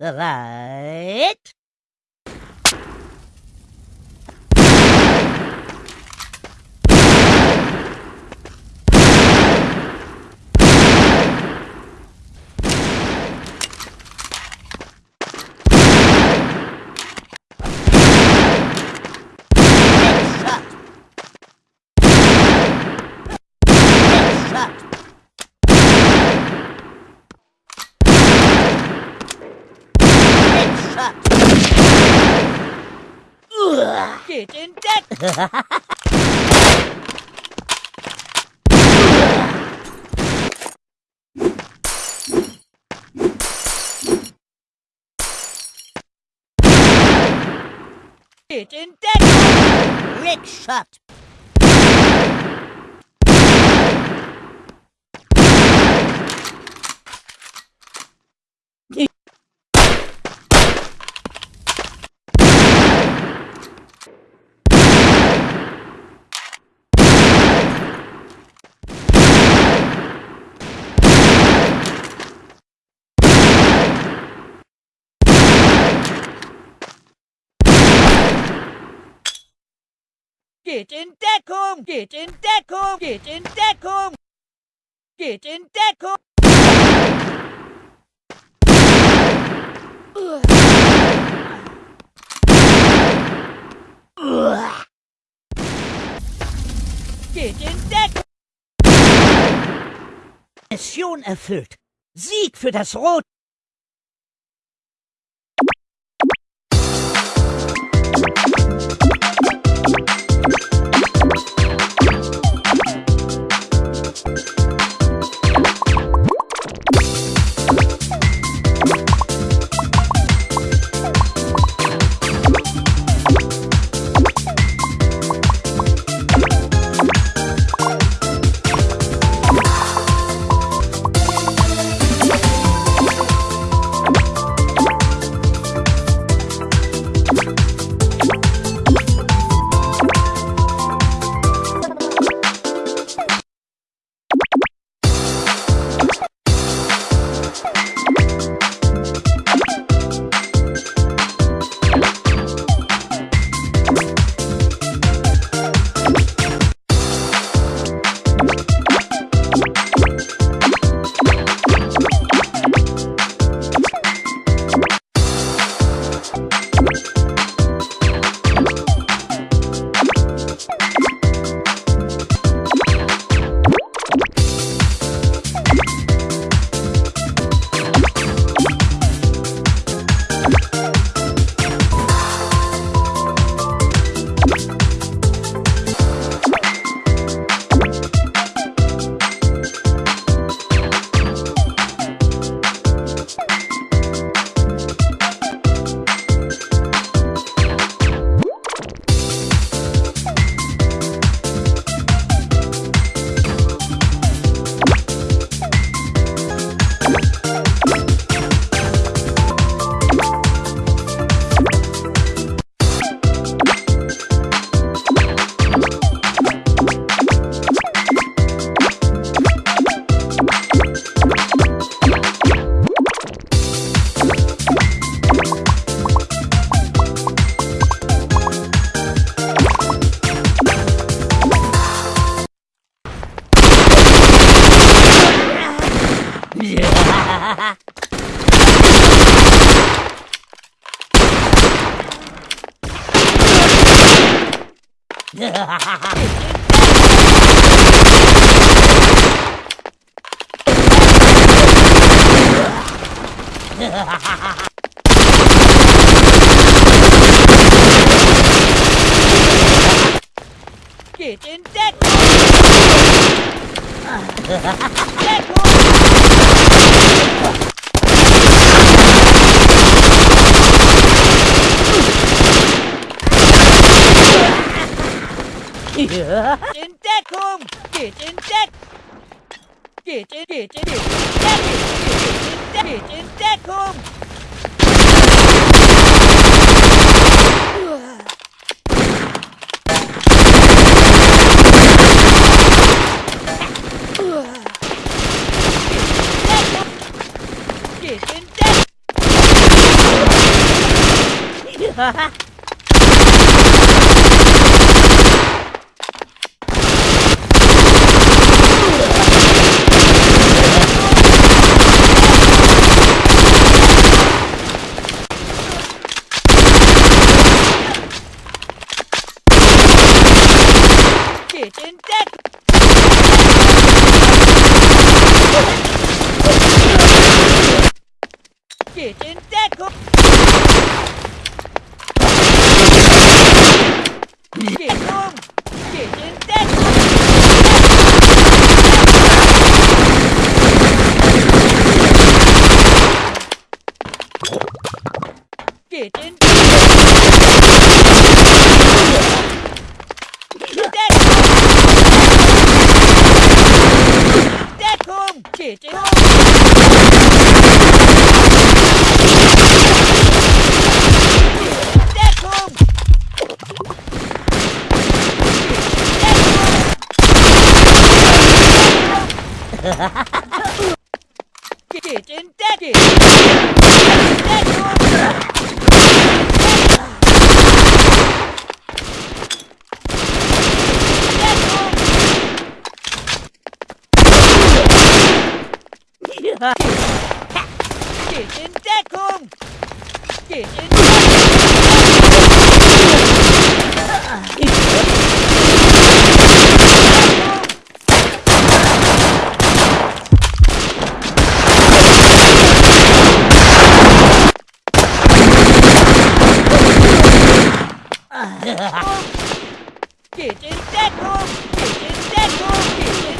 the light. Get in deck! Get in deck! Rick shot. Get in Deckung! Get in Deckung! Get in Deckung! Get in Deckung! Get in Deckung! Mission erfüllt. Sieg für das Rot. Get in Deckung! Deckung! In Deckung! Geht in Deck! Geht in, geht in, geht in Deck! Geht in, geht 哈 哈 taken? Get in deck home! Get in Get in deck home! Get in deck home! Get in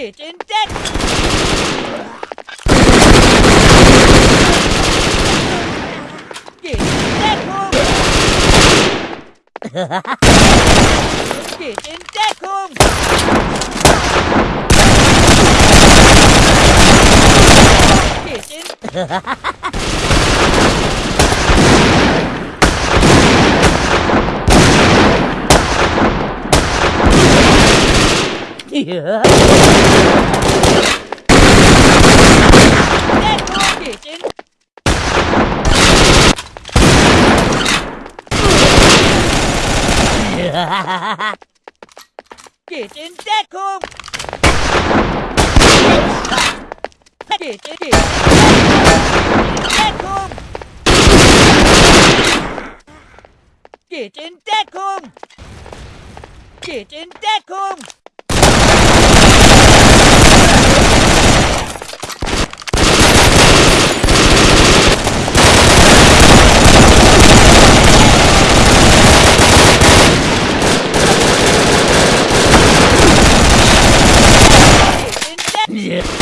Get in deck! Get in deck home! Get in deck home! Get in deck Get in deck home! Get in, get in deck home! Get in deck home! Get in deck home! Get in deck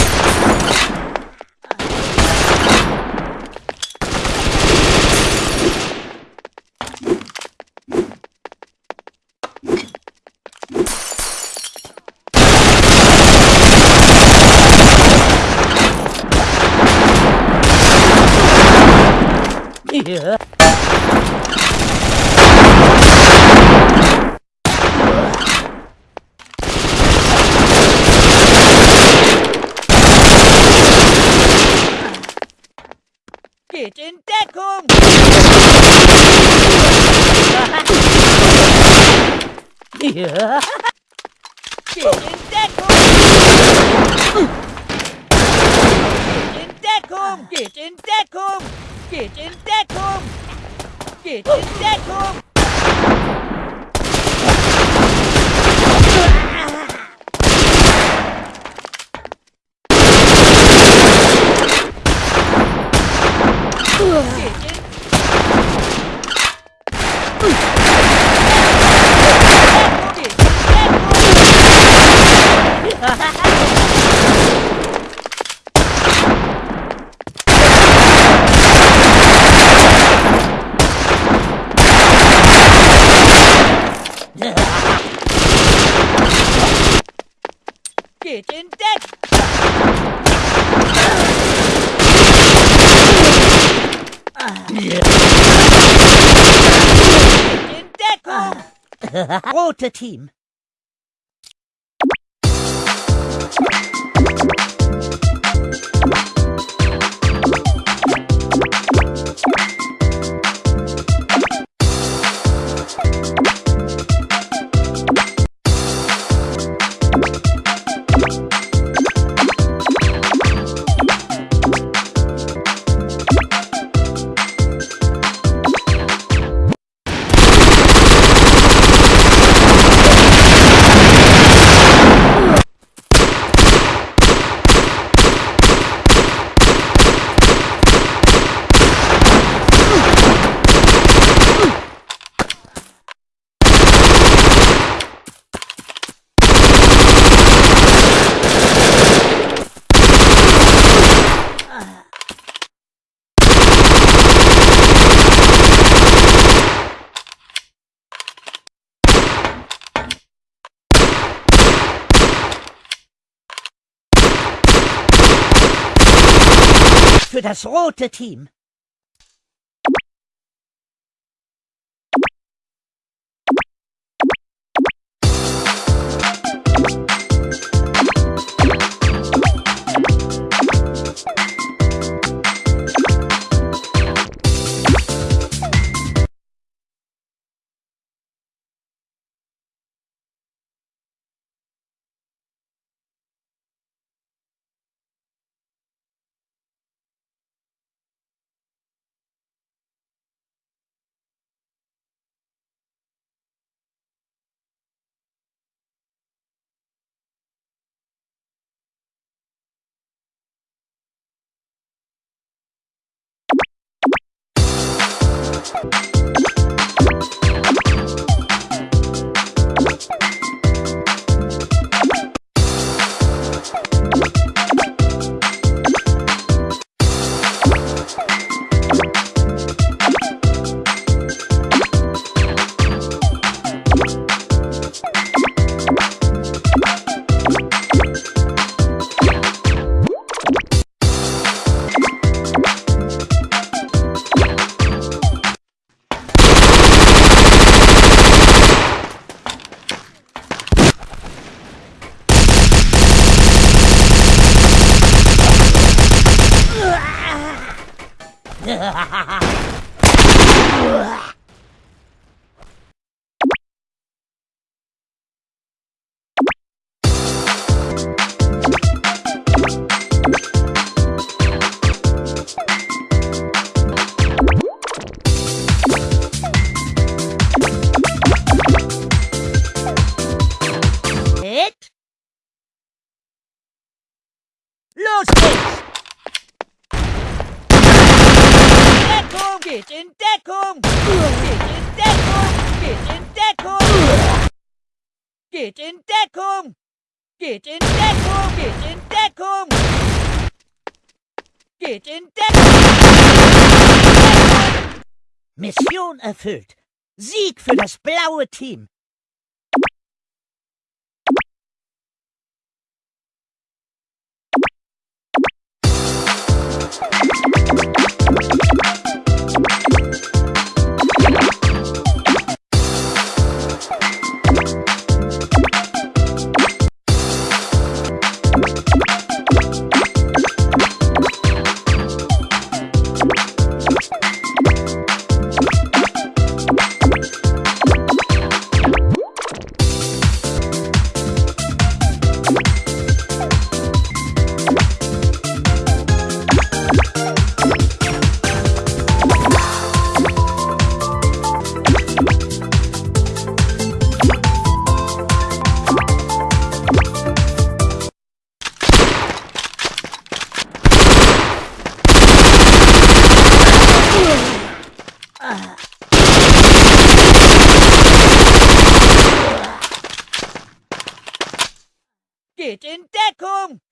Get in deck home! Get in deck home! Get in deck home! Get in deck home! Get in that room! Get in that room! Rote Team. Für das rote Team. you Geht in Deckung! Geht in Deckung! Geht in Deckung! Geht in Deckung! Mission erfüllt. Sieg für das blaue Team.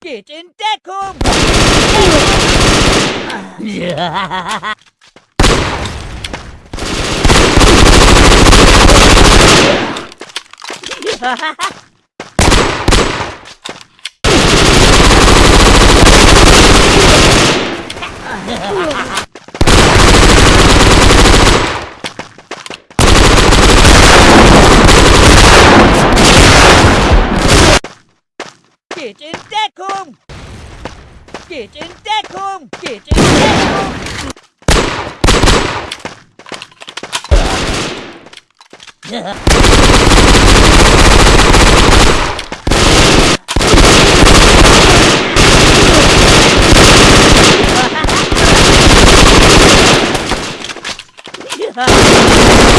Kitchen Deckham! Yeah. Ha Geht in Deckung! Geht in ha ha!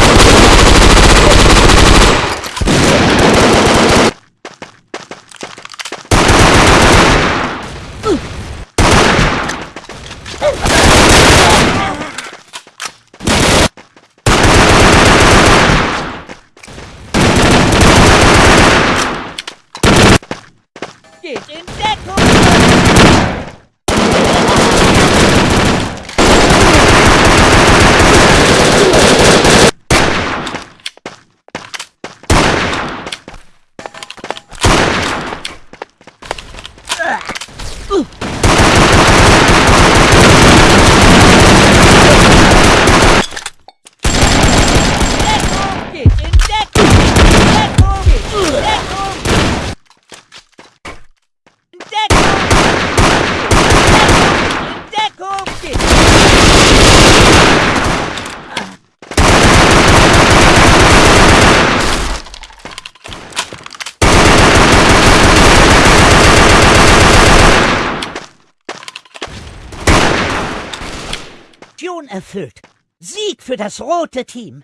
Erfüllt. Sieg für das rote Team.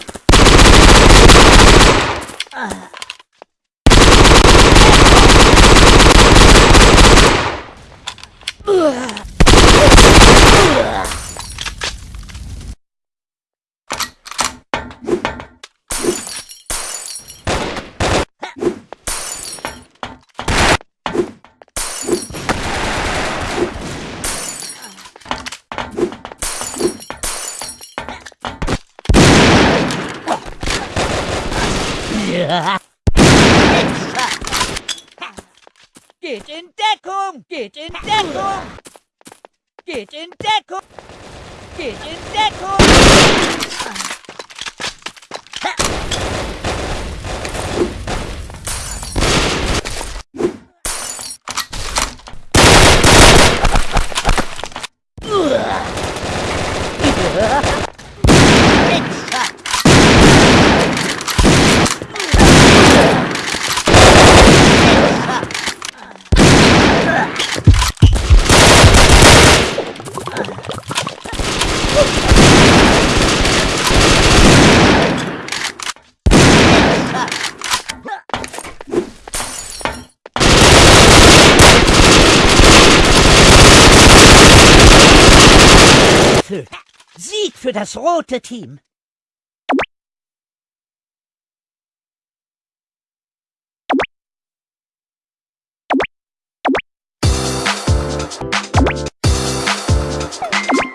Get in Deckham! Get in Deckham! Get in Deckham! Get in Deckham! für das rote Team. you